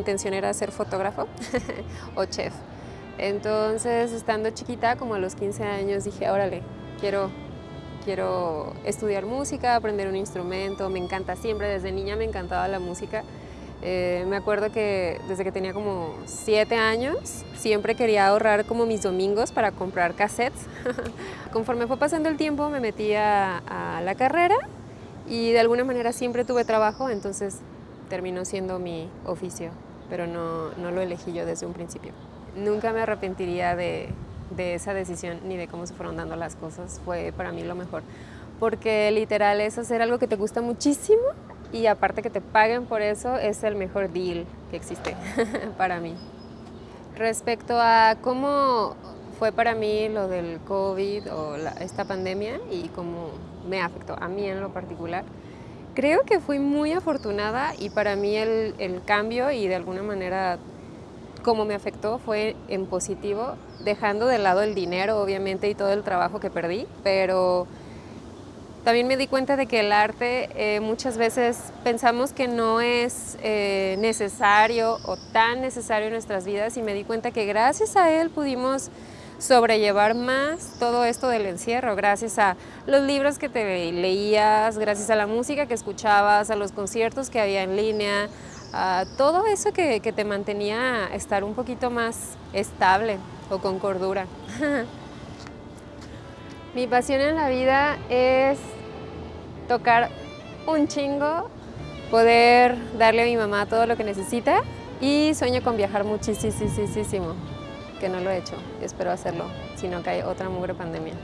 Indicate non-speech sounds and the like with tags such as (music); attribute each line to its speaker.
Speaker 1: intención era ser fotógrafo (laughs) o chef. Entonces, estando chiquita, como a los 15 años, dije, órale, quiero, quiero estudiar música, aprender un instrumento, me encanta siempre, desde niña me encantaba la música. Eh, me acuerdo que desde que tenía como 7 años, siempre quería ahorrar como mis domingos para comprar cassettes. (laughs) Conforme fue pasando el tiempo, me metí a, a la carrera y de alguna manera siempre tuve trabajo, entonces terminó siendo mi oficio, pero no, no lo elegí yo desde un principio. Nunca me arrepentiría de, de esa decisión ni de cómo se fueron dando las cosas, fue para mí lo mejor. Porque literal es hacer algo que te gusta muchísimo y aparte que te paguen por eso es el mejor deal que existe (laughs) para mí. Respecto a cómo fue para mí lo del COVID o la, esta pandemia y cómo me afectó a mí en lo particular, creo que fui muy afortunada y para mí el, el cambio y de alguna manera cómo me afectó fue en positivo, dejando de lado el dinero obviamente y todo el trabajo que perdí, pero también me di cuenta de que el arte eh, muchas veces pensamos que no es eh, necesario o tan necesario en nuestras vidas y me di cuenta que gracias a él pudimos sobrellevar más todo esto del encierro, gracias a los libros que te leías, gracias a la música que escuchabas, a los conciertos que había en línea, a todo eso que, que te mantenía estar un poquito más estable o con cordura. (laughs) Mi pasión en la vida es tocar un chingo, poder darle a mi mamá todo lo que necesita y sueño con viajar muchísimo, que no lo he hecho, espero hacerlo, si no cae otra mugre pandemia.